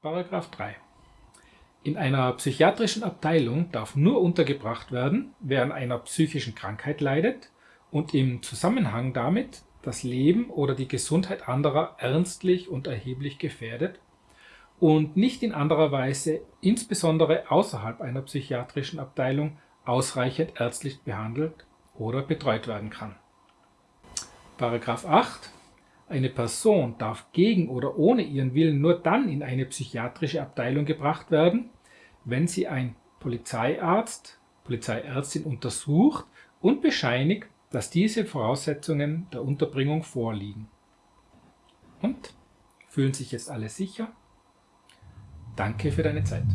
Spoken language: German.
Paragraph 3. In einer psychiatrischen Abteilung darf nur untergebracht werden, wer an einer psychischen Krankheit leidet und im Zusammenhang damit das Leben oder die Gesundheit anderer ernstlich und erheblich gefährdet und nicht in anderer Weise, insbesondere außerhalb einer psychiatrischen Abteilung, ausreichend ärztlich behandelt oder betreut werden kann. Paragraph 8 eine Person darf gegen oder ohne ihren Willen nur dann in eine psychiatrische Abteilung gebracht werden, wenn sie ein Polizeiarzt, Polizeiärztin untersucht und bescheinigt, dass diese Voraussetzungen der Unterbringung vorliegen. Und? Fühlen sich jetzt alle sicher? Danke für deine Zeit.